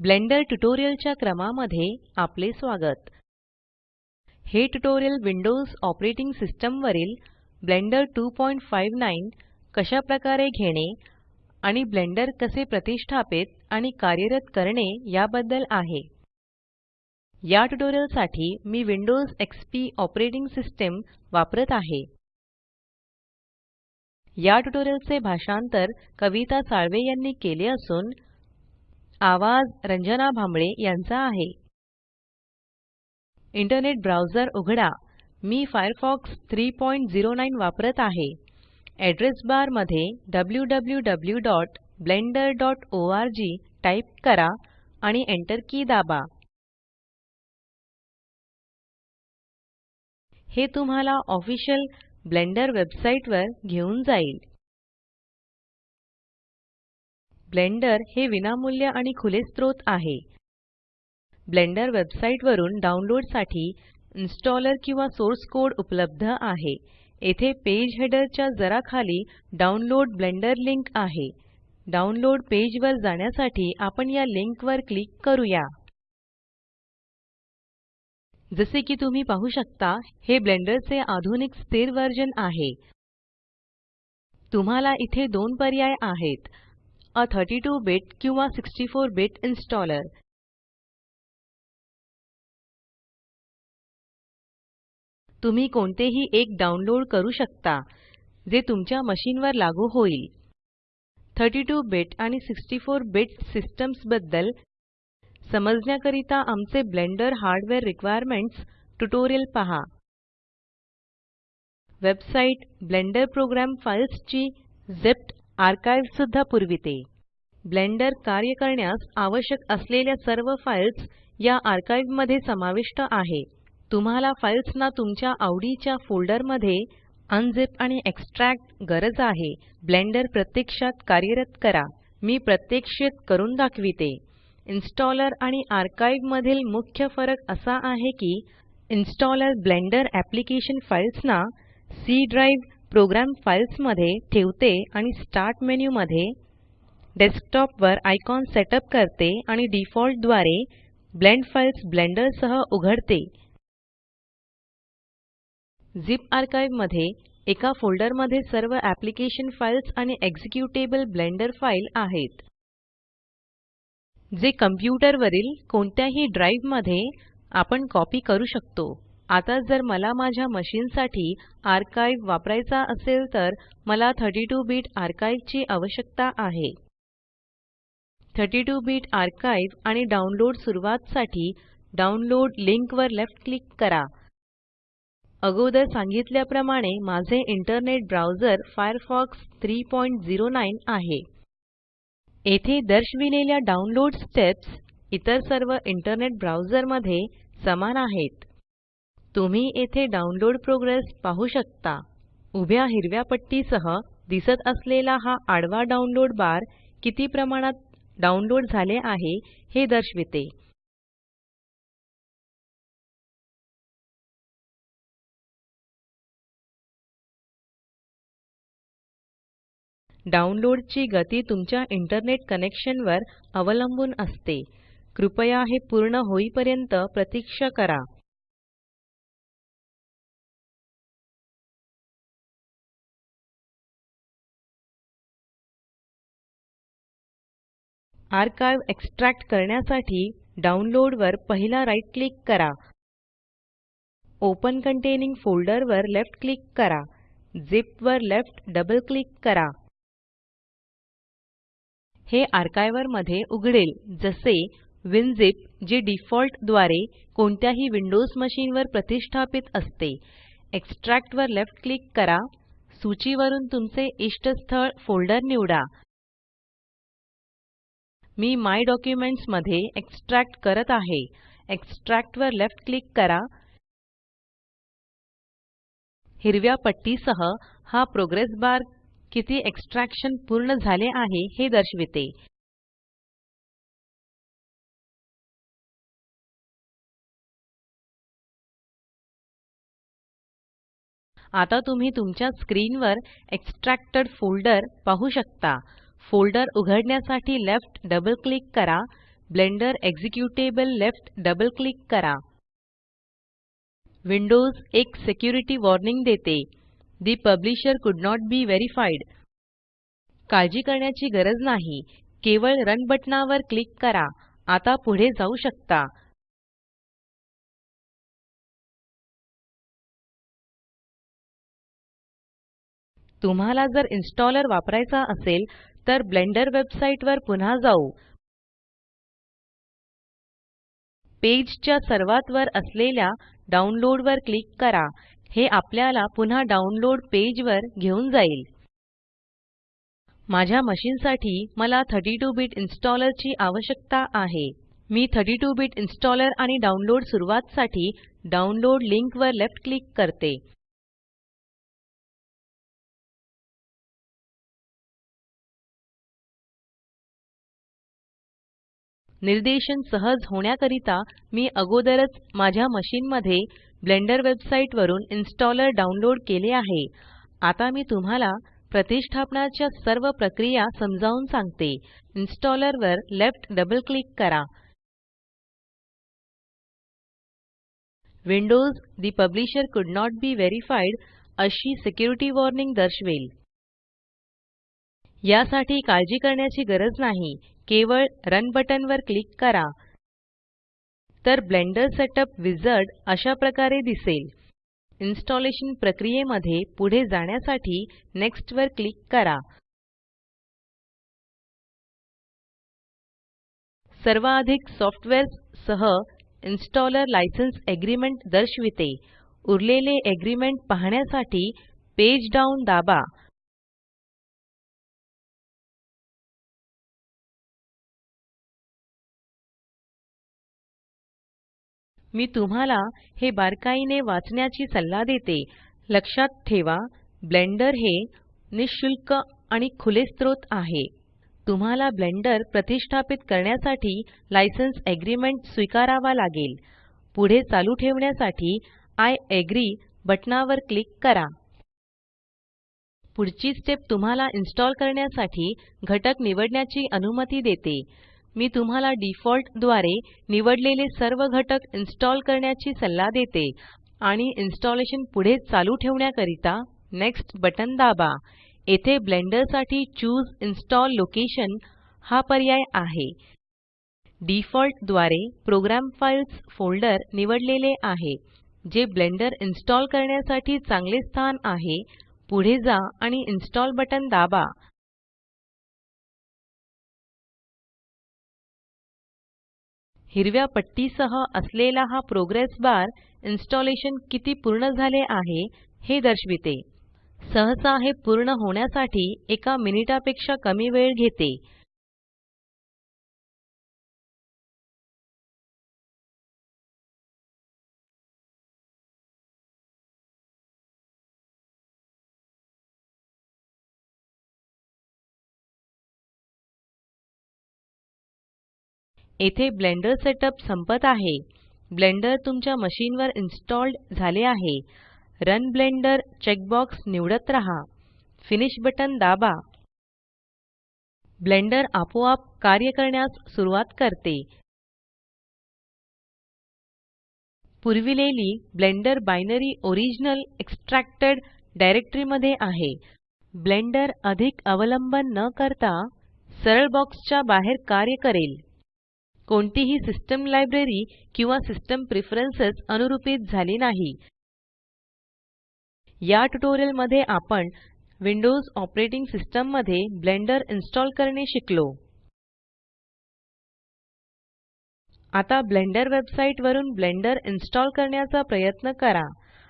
Blender ट्युटोरियलच्या क्रमामध्ये आपले स्वागत. हे ट्यूटोरियल विंडोज ऑपरेटिंग सिस्टम वरील ब्लेंडर 259 कशा प्रकारे घेणे आणि ब्लेंडर कसे प्रतिष्ठापित आणि कार्यरत करणे याबद्दल आहे. या ट्यूटोरियलसाठी मी विंडोज एक्सपी ऑपरेटिंग सिस्टम वापरत आहे. या ट्यूटोरियल चे भाषांतर कविता साळवे यांनी केले असून आवाज रंजना भांबळे यांचा आहे. इंटरनेट ब्राउज़र उघडा. मी फायरफॉक्स 309 वापरत आहे. एड्रेस बारमध्ये wwwblenderorg टाइप करा आणि एंटर की दाबा. हे तुम्हाला ऑफिशियल ब्लेंडर वेबसाइट वर घेऊन जाईल. ब्लेंडर हे विनामूल्य आणि खुले स्त्रोत आहे. ब्लेंडर वेबसाइट वरून डाउनलोडसाठी इन्स्टॉलर किंवा सोर्स कोड उपलब्ध आहे. येथे पेज हेडर च्या जरा खाली डाउनलोड ब्लेंडर लिंक आहे. डाउनलोड पेज वर जाण्यासाठी आपण या लिंक वर क्लिक करूया. जसे की तुम्ही पाहू शकता हे ब्लेंडर चे आधुनिक स्थिर वर्जन आहे. तुम्हाला इथे दोन पर्याय आहेत. A 32 बिट किंवा 64 बिट इन्स्टॉलर तुम्ही कोणतेही एक डाउनलोड करू शकता जे तुमच्या मशीनवर लागू होईल. 32 बिट आणि 64 बिट सिस्टम्सबद्दल समजण्याकरिता आमचे ब्लेंडर हार्डवेअर रिक्वायरमेंट्स ट्यूटोरियल पहा. वेबसाइट ब्लेंडर प्रोग्राम फाइल्स ची ज़िप्ड आर्काइव सुद्धा पुरविते. ब्लेंडर कार्य करण्यास आवश्यक असलेल्या सर्व फाइल्स या आर्काइवमध्ये समाविष्ट आहे. तुम्हाला फाइल्स ना तुमच्या आवडीच्या फोल्डरमध्ये अनझिप आणि एक्सट्रॅक्ट गरज आहे. ब्लेंडर प्रत्यक्षात कार्यरत करा. मी प्रत्यक्षित करून दाखविते. इन्स्टॉलर आणि आर्काइव मधील मुख्य फरक असा आहे की इन्स्टॉलर ब्लेंडर ऍप्लिकेशन फाइल्स ना सी ड्राइव प्रोग्राम फाइल्समध्ये ठेवते आणि स्टार्ट मेन्यू मध्ये डेस्कटॉप वर आयकॉन सेटअप करते आणि डिफॉल्टद्वारे ब्लेंड फाइल्स ब्लेंडर सह उघडते. झिप आर्काइवमध्ये एका फोल्डरमध्ये सर्व एप्लिकेशन फाइल्स आणि एक्झिक्युटेबल ब्लेंडर फाइल आहेत. जे कॉम्प्युटर वरील कोणत्याही ड्राइवमध्ये आपण कॉपी करू शकतो. आता जर मला माझ्या मशीन साठी आर्काइव वापरायचा असेल तर मला 32 बिट आर्काइव ची आवश्यकता आहे. 32 बिट आर्काइव आणि डाउनलोड सुरवात साठी डाउनलोड लिंक वर लेफ्ट क्लिक करा. अगोदर सांगितल्याप्रमाणे माझे इंटरनेट ब्राउज़र फायरफॉक्स 309 आहे. येथे दर्शविलेल्या डाउनलोड स्टेप्स इतर सर्व इंटरनेट ब्राउज़रमध्ये समान आहेत. तुम्ही येथे डाउनलोड प्रोग्रेस पाहू शकता. उभ्या हिरव्या पट्टी सह दिसत असलेला हा आडवा डाउनलोड बार किती प्रमाणात डाउनलोड झाले आहे हे दर्शविते. डाउनलोड ची गती तुमच्या इंटरनेट कनेक्शन वर अवलंबून असते. कृपया हे पूर्ण होईपर्यंत प्रतीक्षा करा. आर्काइव एक्सट्रॅक्ट करण्यासाठी डाउनलोड वर पहिला राइट क्लिक करा. ओपन कंटेनिंग फोल्डर वर लेफ्ट क्लिक करा. झिप वर लेफ्ट डबल क्लिक करा. हे आर्काइवर मध्ये उघडेल. जसे विनझिप जे डिफॉल्टद्वारे कोणत्याही विंडोज मशीन वर प्रतिष्ठापित असते. एक्सट्रॅक्ट वर लेफ्ट क्लिक करा. सूचीवरून तुमचे इष्टस्थळ फोल्डर निवडा. मी माय डॉक्युमेंट्समध्ये एक्सट्रॅक्ट करत आहे. एक्सट्रॅक्ट वर लेफ्ट क्लिक करा. हिरव्या पट्टी सह हा प्रोग्रेस बार किती एक्सट्रॅक्शन पूर्ण झाले आहे हे दर्शविते. आता तुम्ही तुमच्या स्क्रीनवर एक्सट्रॅक्टेड फोल्डर पाहू शकता. फोल्डर उघडण्यासाठी लेफ्ट डबल क्लिक करा. Blender executable left double click करा. विंडोज एक सिक्युरिटी वॉर्निंग देते. The publisher could not be verified. काळजी करण्याची गरज नाही. केवळ रन बटणावर क्लिक करा. आता पुढे जाऊ शकता. तुम्हाला जर इन्स्टॉलर वापरायचा असेल तर ब्लेंडर वेबसाइट वर पुन्हा जाऊ. पेज च्या सर्वात वर असलेल्या डाउनलोड वर क्लिक करा. हे आपल्याला पुन्हा डाउनलोड पेज वर घेऊन जाईल. माझ्या मशीन साठी मला 32 बिट इन्स्टॉलर ची आवश्यकता आहे. मी 32 बिट इन्स्टॉलर आणि डाउनलोड सुरुवात साठी डाउनलोड लिंक वर लेफ्ट क्लिक करते. निर्देशन सहज होण्याकरिता मी अगोदरच माझ्या मशीन मध्ये ब्लेंडर वेबसाइट वरून इन्स्टॉलर डाउनलोड केले आहे. आता मी तुम्हाला प्रतिष्ठापनाच्या सर्व प्रक्रिया समजावून सांगते. इन्स्टॉलर वर लेफ्ट डबल क्लिक करा. Windows the publisher could not be verified अशी सिक्युरिटी वॉर्निंग दर्शवेल. यासाठी काळजी करण्याची गरज नाही. केवळ रन बटन वर क्लिक करा. तर ब्लेंडर सेटअप विझार्ड अशा प्रकारे दिसेल. इन्स्टॉलेशन प्रक्रियेमध्ये पुढे जाण्यासाठी नेक्स्ट वर क्लिक करा. सर्वाधिक सॉफ्टवेअर्स सह इन्स्टॉलर लायसन्स एग्रीमेंट दर्शविते. उरलेले एग्रीमेंट पाहण्यासाठी पेज डाउन दाबा. मी तुम्हाला हे बारकाईने वाचण्याची सल्ला देते. लक्षात ठेवा ब्लेंडर हे निशुल्क आणि खुले स्त्रोत आहे. तुम्हाला ब्लेंडर प्रतिष्ठापित करण्यासाठी लायसेन्स एग्रीमेंट स्वीकारावा लागेल. पुढे चालू ठेवण्यासाठी आय एग्री बटनावर क्लिक करा. पुढची स्टेप तुम्हाला इन्स्टॉल करण्यासाठी घटक निवडण्याची अनुमती देते. मी तुम्हाला डिफॉल्टद्वारे निवडलेले सर्व घटक इन्स्टॉल करण्याची सल्ला देते आणि इन्स्टॉलेशन पुढे चालू ठेवण्याकरिता नेक्स्ट बटन दाबा. येथे ब्लेंडरसाठी चूसे इन्स्टॉल लोकेशन हा पर्याय आहे. डिफॉल्टद्वारे प्रोग्राम फाइल्स फोल्डर निवडलेले आहे जे ब्लेंडर इन्स्टॉल करण्यासाठी चांगले स्थान आहे. पुढे जा आणि इन्स्टॉल बटन दाबा. हिरव्या पट्टीसह असलेला हा प्रोग्रेस बार इन्स्टॉलेशन किती पूर्ण झाले आहे हे दर्शविते. सहसा हे पूर्ण होण्यासाठी एका मिनिटापेक्षा कमी वेळ घेते. येथे ब्लेंडर सेटअप संपत आहे. ब्लेंडर तुमच्या मशीन वर इन्स्टॉल्ड झाले आहे. रन ब्लेंडर चेकबॉक्स निवडत रहा. फिनिश बटन दाबा. ब्लेंडर आपोआप कार्य करण्यास सुरवात करते. पुरविलेली Blender binary original extracted directory मध्ये आहे. ब्लेंडर अधिक अवलंबन न करता सरळ बॉक्स च्या बाहेर कार्य करेल. कोणतीही सिस्टम लायब्ररी किंवा सिस्टम प्रेफरन्सेस अनुरूपीत झाली नाही. या ट्यूटोरियलमध्ये आपण विंडोज ऑपरेटिंग सिस्टममध्ये ब्लेंडर इन्स्टॉल करणे शिकलो. आता ब्लेंडर वेबसाइट वरून ब्लेंडर इन्स्टॉल करण्याचा प्रयत्न करा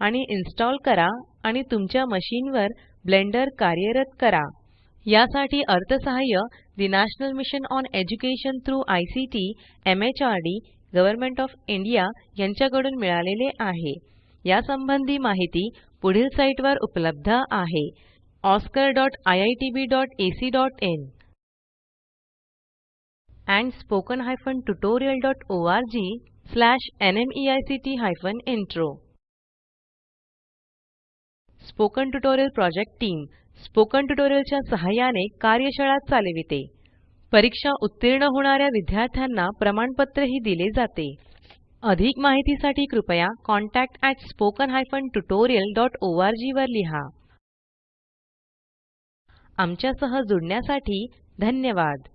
आणि इन्स्टॉल करा आणि तुमच्या मशीन वर ब्लेंडर कार्यरत करा. यासाठी अर्थसहाय्य the National Mission on Education through ICT MHRD Government of India यांच्याकडून मिळालेले आहे. यासंबंधी माहिती पुढील साईटवर उपलब्ध आहे. oscariitbacइन and spoken tutorialorgnmeict intro spoken tutorial project team spoken ट्युटोरियलच्या सहाय्याने कार्यशाळा चालविते. परीक्षा उत्तीर्ण होणाऱ्या विद्यार्थ्यांना प्रमाणपत्रही दिले जाते. अधिक माहितीसाठी कृपया contactspoken tutorialorg वर लिहा. आमच्यासह जुडण्यासाठी धन्यवाद.